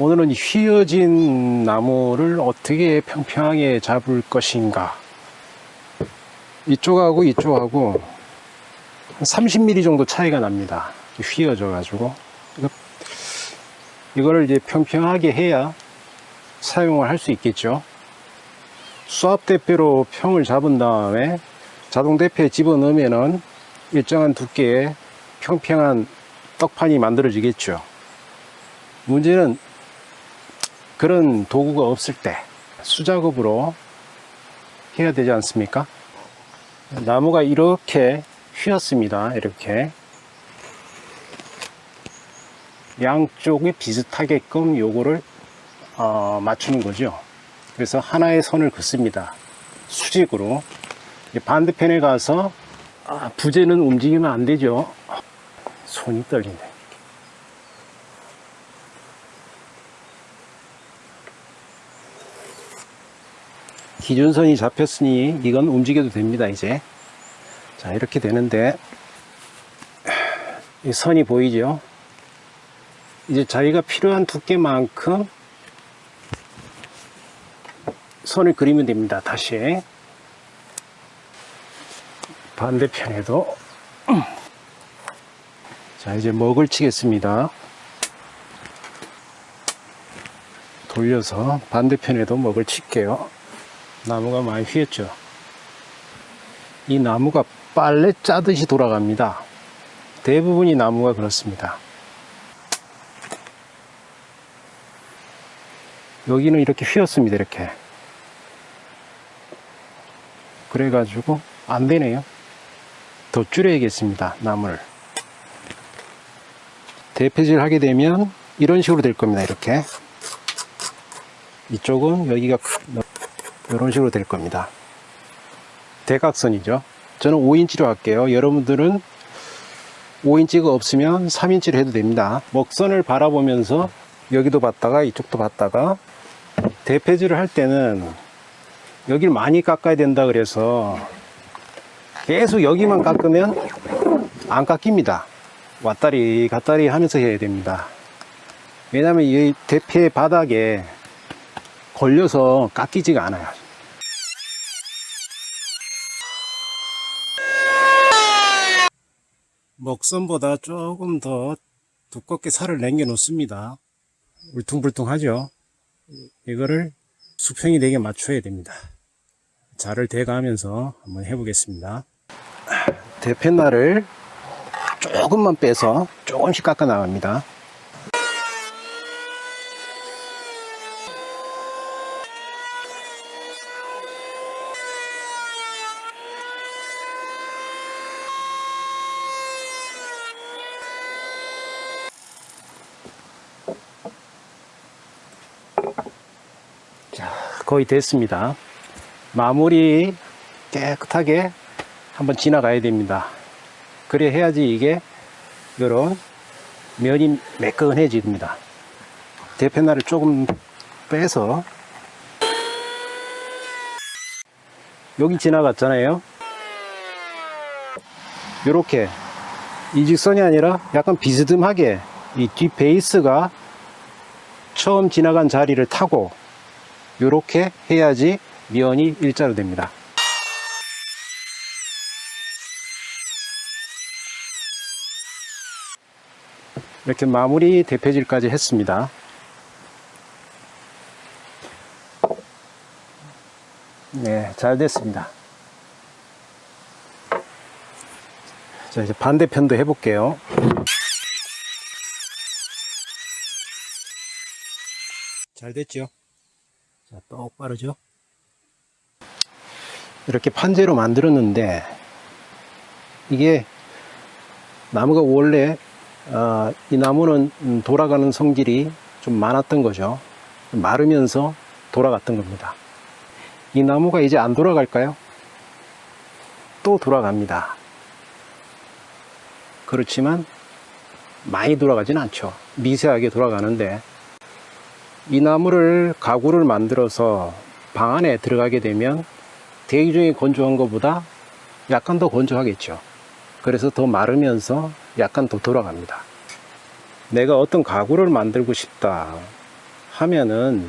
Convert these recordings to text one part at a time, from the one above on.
오늘은 휘어진 나무를 어떻게 평평하게 잡을 것인가? 이쪽하고 이쪽하고 한 30mm 정도 차이가 납니다. 휘어져 가지고. 이거를 이제 평평하게 해야 사용을 할 수 있겠죠. 수압 대패로 평을 잡은 다음에 자동 대패에 집어넣으면은 일정한 두께의 평평한 떡판이 만들어지겠죠. 문제는 그런 도구가 없을 때 수작업으로 해야 되지 않습니까? 나무가 이렇게 휘었습니다. 이렇게. 양쪽이 비슷하게끔 요거를 어, 맞추는 거죠. 그래서 하나의 선을 긋습니다. 수직으로. 반대편에 가서 아, 부재는 움직이면 안 되죠. 손이 떨리네 기준선이 잡혔으니 이건 움직여도 됩니다 이제. 자 이렇게 되는데 이 선이 보이죠? 이제 자기가 필요한 두께만큼 선을 그리면 됩니다 다시. 반대편에도. 자 이제 먹을 치겠습니다. 돌려서 반대편에도 먹을 칠게요 나무가 많이 휘었죠. 이 나무가 빨래 짜듯이 돌아갑니다. 대부분이 나무가 그렇습니다. 여기는 이렇게 휘었습니다 이렇게. 그래 가지고 안 되네요. 더 줄여야겠습니다 나무를. 대패질 하게 되면 이런 식으로 될 겁니다 이렇게. 이쪽은 여기가 이런 식으로 될 겁니다. 대각선이죠. 저는 5인치로 할게요. 여러분들은 5인치가 없으면 3인치로 해도 됩니다. 먹선을 바라보면서 여기도 봤다가 이쪽도 봤다가 대패질을 할 때는 여기를 많이 깎아야 된다 그래서 계속 여기만 깎으면 안 깎입니다. 왔다리 갔다리 하면서 해야 됩니다. 왜냐하면 이 대패 바닥에 걸려서 깎이지가 않아요 먹선보다 조금 더 두껍게 살을 남겨 놓습니다. 울퉁불퉁하죠. 이거를 수평이 되게 맞춰야 됩니다. 자를 대가하면서 한번 해보겠습니다. 대패날을 조금만 빼서 조금씩 깎아 나갑니다 자 거의 됐습니다. 마무리 깨끗하게 한번 지나가야 됩니다. 그래 해야지 이게 이런 면이 매끈해집니다. 대패날을 조금 빼서. 여기 지나갔잖아요. 이렇게. 이 직선이 아니라 약간 비스듬하게 이 뒷 베이스가 처음 지나간 자리를 타고 이렇게 해야지 면이 일자로 됩니다. 이렇게 마무리 대패질까지 했습니다. 네, 잘 됐습니다. 자 이제 반대편도 해볼게요. 잘 됐죠? 자 똑바르죠? 이렇게 판재로 만들었는데 이게 나무가 원래 어, 이 나무는 음, 돌아가는 성질이 좀 많았던 거죠. 마르면서 돌아갔던 겁니다. 이 나무가 이제 안 돌아갈까요? 또 돌아갑니다. 그렇지만 많이 돌아가진 않죠. 미세하게 돌아가는데 이 나무를 가구를 만들어서 방 안에 들어가게 되면 대기 중에 건조한 것보다 약간 더 건조하겠죠 그래서 더 마르면서 약간 더 돌아갑니다 내가 어떤 가구를 만들고 싶다 하면은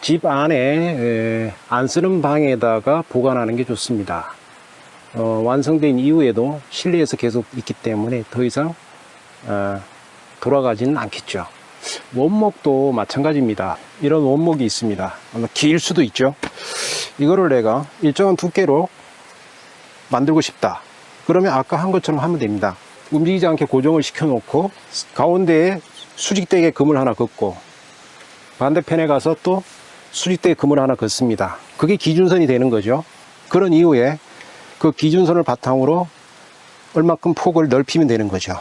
집 안에 에, 안 쓰는 방에다가 보관하는 게 좋습니다. 어, 완성된 이후에도 실내에서 계속 있기 때문에 더 이상 어, 돌아가지는 않겠죠. 원목도 마찬가지입니다. 이런 원목이 있습니다. 길 수도 있죠. 이거를 내가 일정한 두께로 만들고 싶다. 그러면 아까 한 것처럼 하면 됩니다. 움직이지 않게 고정을 시켜 놓고 가운데에 수직대게 금을 하나 긋고 반대편에 가서 또 수직대게 금을 하나 긋습니다. 그게 기준선이 되는 거죠. 그런 이후에 그 기준선을 바탕으로 얼마큼 폭을 넓히면 되는 거죠.